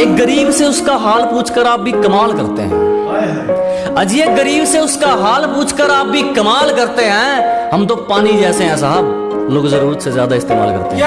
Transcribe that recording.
एक गरीब से उसका हाल पूछकर आप भी कमाल करते हैं। अजी एक गरीब से उसका हाल पूछकर आप भी कमाल करते हैं। हम तो पानी जैसे हैं साहब, लोग ज़रूरत से ज़्यादा इस्तेमाल करते हैं?